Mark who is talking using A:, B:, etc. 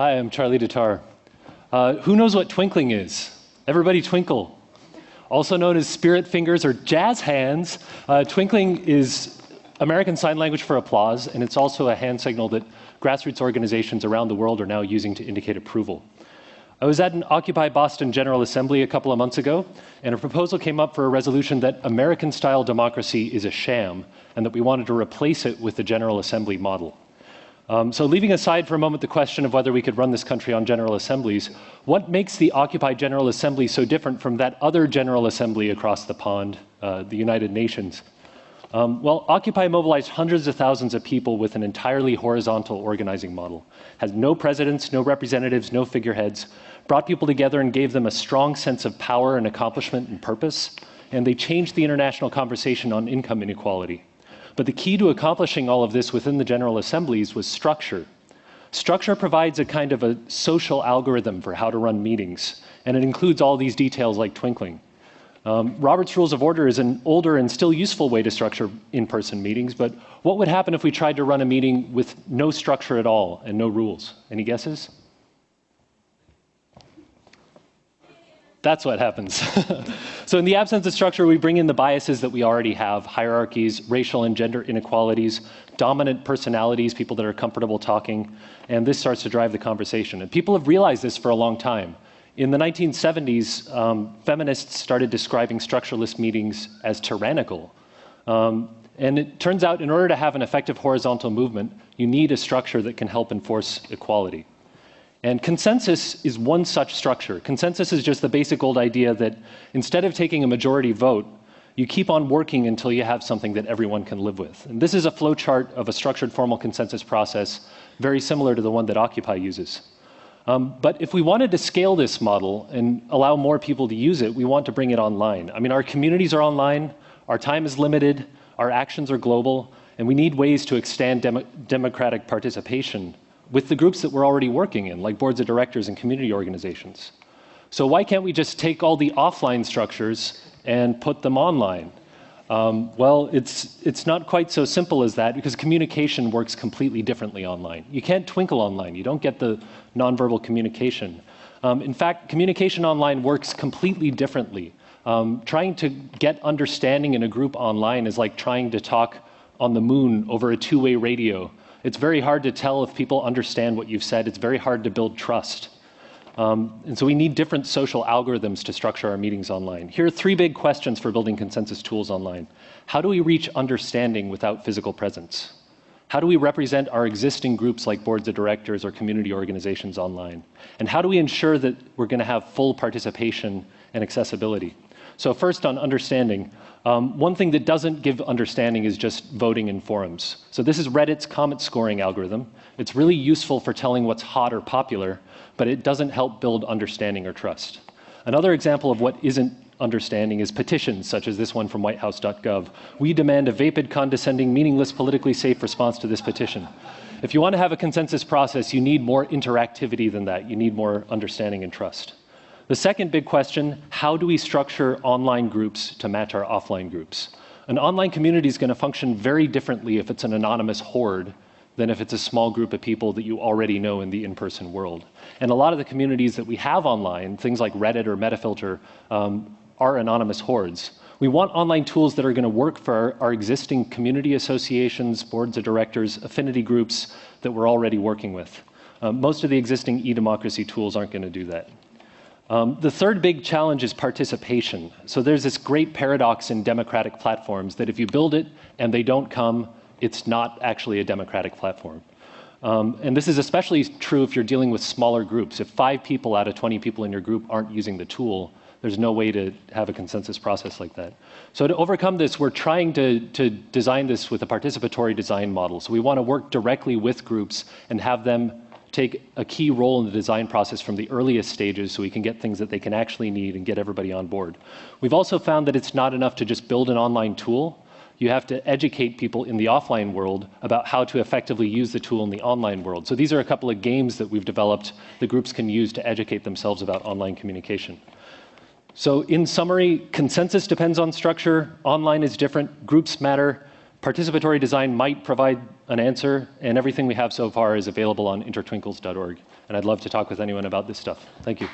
A: Hi, I'm Charlie DeTar. Uh, who knows what twinkling is? Everybody twinkle. Also known as spirit fingers or jazz hands, uh, twinkling is American Sign Language for applause, and it's also a hand signal that grassroots organizations around the world are now using to indicate approval. I was at an Occupy Boston General Assembly a couple of months ago, and a proposal came up for a resolution that American style democracy is a sham and that we wanted to replace it with the General Assembly model. Um, so, leaving aside for a moment the question of whether we could run this country on General Assemblies, what makes the Occupy General Assembly so different from that other General Assembly across the pond, uh, the United Nations? Um, well, Occupy mobilized hundreds of thousands of people with an entirely horizontal organizing model. Has no presidents, no representatives, no figureheads, brought people together and gave them a strong sense of power and accomplishment and purpose, and they changed the international conversation on income inequality. But the key to accomplishing all of this within the General Assemblies was structure. Structure provides a kind of a social algorithm for how to run meetings, and it includes all these details like twinkling. Um, Robert's Rules of Order is an older and still useful way to structure in-person meetings, but what would happen if we tried to run a meeting with no structure at all and no rules? Any guesses? That's what happens. so in the absence of structure, we bring in the biases that we already have, hierarchies, racial and gender inequalities, dominant personalities, people that are comfortable talking, and this starts to drive the conversation. And people have realized this for a long time. In the 1970s, um, feminists started describing structuralist meetings as tyrannical. Um, and it turns out in order to have an effective horizontal movement, you need a structure that can help enforce equality. And consensus is one such structure. Consensus is just the basic old idea that instead of taking a majority vote, you keep on working until you have something that everyone can live with. And this is a flowchart of a structured formal consensus process, very similar to the one that Occupy uses. Um, but if we wanted to scale this model and allow more people to use it, we want to bring it online. I mean, our communities are online, our time is limited, our actions are global, and we need ways to extend dem democratic participation with the groups that we're already working in, like boards of directors and community organizations. So why can't we just take all the offline structures and put them online? Um, well, it's, it's not quite so simple as that because communication works completely differently online. You can't twinkle online. You don't get the nonverbal communication. Um, in fact, communication online works completely differently. Um, trying to get understanding in a group online is like trying to talk on the moon over a two-way radio it's very hard to tell if people understand what you've said. It's very hard to build trust. Um, and so we need different social algorithms to structure our meetings online. Here are three big questions for building consensus tools online. How do we reach understanding without physical presence? How do we represent our existing groups like boards of directors or community organizations online? And how do we ensure that we're going to have full participation and accessibility? So first on understanding, um, one thing that doesn't give understanding is just voting in forums. So this is Reddit's comment scoring algorithm. It's really useful for telling what's hot or popular, but it doesn't help build understanding or trust. Another example of what isn't understanding is petitions, such as this one from whitehouse.gov. We demand a vapid, condescending, meaningless, politically safe response to this petition. If you want to have a consensus process, you need more interactivity than that. You need more understanding and trust. The second big question, how do we structure online groups to match our offline groups? An online community is going to function very differently if it's an anonymous horde than if it's a small group of people that you already know in the in-person world. And a lot of the communities that we have online, things like Reddit or Metafilter, um, are anonymous hordes. We want online tools that are going to work for our, our, existing community associations, boards of directors, affinity groups that we're already working with. Um, most of the existing e-democracy tools aren't going to do that. Um, the third big challenge is participation. So there's this great paradox in democratic platforms that if you build it and they don't come, it's not actually a democratic platform. Um, and this is especially true if you're dealing with smaller groups. If five people out of 20 people in your group aren't using the tool, there's no way to have a consensus process like that. So to overcome this, we're trying to, to design this with a participatory design model. So we want to work directly with groups and have them take a key role in the design process from the earliest stages so we can get things that they can actually need and get everybody on board. We've also found that it's not enough to just build an online tool. You have to educate people in the offline world about how to effectively use the tool in the online world. So these are a couple of games that we've developed the groups can use to educate themselves about online communication. So in summary, consensus depends on structure, online is different, groups matter, Participatory design might provide an answer, and everything we have so far is available on intertwinkles.org. And I'd love to talk with anyone about this stuff. Thank you.